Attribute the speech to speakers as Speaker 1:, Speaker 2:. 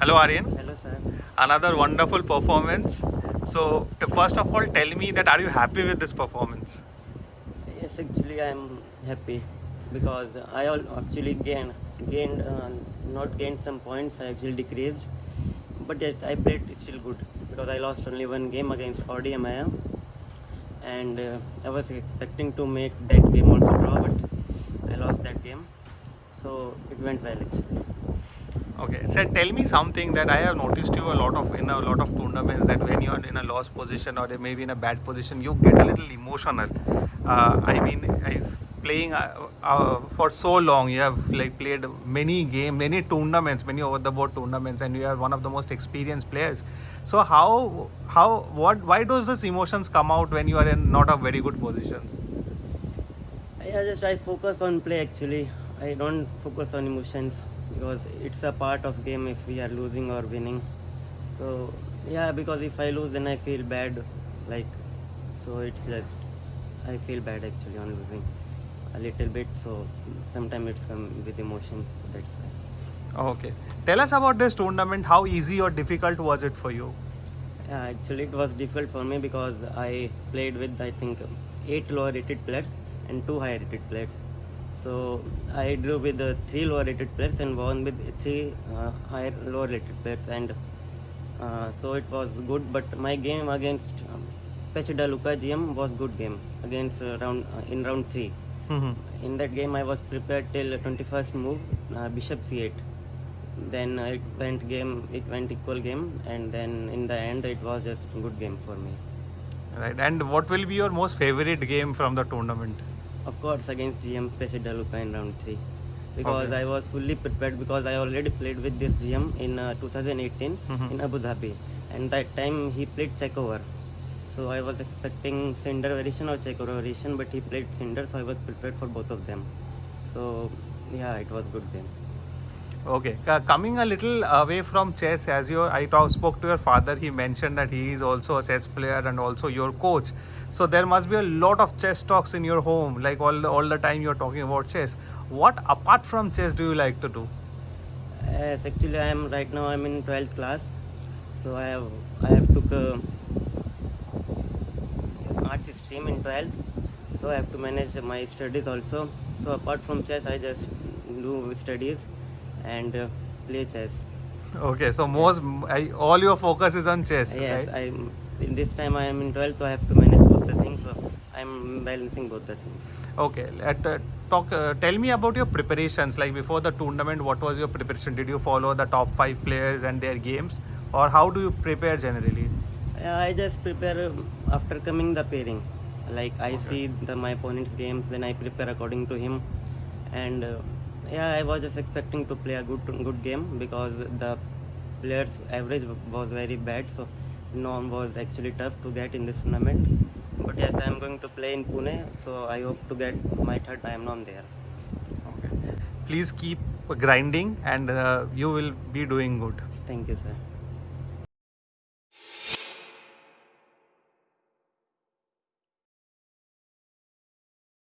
Speaker 1: Hello Aryan.
Speaker 2: Hello, sir.
Speaker 1: Another wonderful performance. So first of all, tell me that are you happy with this performance?
Speaker 2: Yes, actually, I'm happy because I actually gained, gained, uh, not gained some points. I actually decreased, but yet I played still good because I lost only one game against Audi Maya, and uh, I was expecting to make that game also draw, but I lost that game, so it went well actually.
Speaker 1: Okay. So tell me something that I have noticed you a lot of in a lot of tournaments that when you are in a loss position or maybe in a bad position, you get a little emotional. Uh, I mean, I, playing uh, uh, for so long, you have like played many games, many tournaments, many over the board tournaments, and you are one of the most experienced players. So how how what why does those emotions come out when you are in not a very good positions?
Speaker 2: I just I focus on play actually. I don't focus on emotions because it's a part of game if we are losing or winning. So yeah, because if I lose then I feel bad. Like so it's just I feel bad actually on losing a little bit. So sometimes it's come with emotions. That's why.
Speaker 1: Okay. Tell us about this tournament. How easy or difficult was it for you?
Speaker 2: Yeah, actually it was difficult for me because I played with I think eight lower rated players and two higher rated players. So I drew with the three lower rated players and won with three uh, higher lower rated players and uh, so it was good. But my game against um, Pechida Luka GM was good game against uh, round uh, in round three.
Speaker 1: Mhm.
Speaker 2: In that game I was prepared till 21st move uh, Bishop C8. Then uh, it went game it went equal game and then in the end it was just good game for me.
Speaker 1: Right. And what will be your most favorite game from the tournament?
Speaker 2: Of course, against GM Pesida Luka in round 3. Because
Speaker 1: Okay.
Speaker 2: I was fully prepared because I already played with this GM in uh, 2018
Speaker 1: Mhm.
Speaker 2: in Abu Dhabi. And that time he played Chekhover. So I was expecting Cinder variation or Chekhover variation, but he played Cinder, so I was prepared for both of them. So yeah, it was good game.
Speaker 1: Okay, uh, coming a little away from chess, as you I talk, spoke to your father, he mentioned that he is also a chess player and also your coach. So there must be a lot of chess talks in your home, like all the, all the time you're talking about chess. What apart from chess do you like to do?
Speaker 2: Yes, actually I am right now I'm in 12th class. So I have I have took a arts stream in 12th. So I have to manage my studies also. So apart from chess I just do studies and uh, play chess.
Speaker 1: Okay, so most I, all your focus is on chess,
Speaker 2: yes,
Speaker 1: right?
Speaker 2: I in this time I am in 12th so I have to manage both the things. So I'm balancing both the things.
Speaker 1: Okay, let uh, talk. Uh, tell me about your preparations. Like before the tournament, what was your preparation? Did you follow the top five players and their games, or how do you prepare generally?
Speaker 2: I just prepare um, after coming the pairing. Like I see the my opponent's games, then I prepare according to him. And uh, yeah, I was just expecting to play a good good game because the players' average was very bad, so norm was actually tough to get in this tournament. But yes, I am going to play in Pune, so I hope to get my third time norm there.
Speaker 1: Okay. Please keep grinding, and uh, you will be doing good.
Speaker 2: Thank you, sir.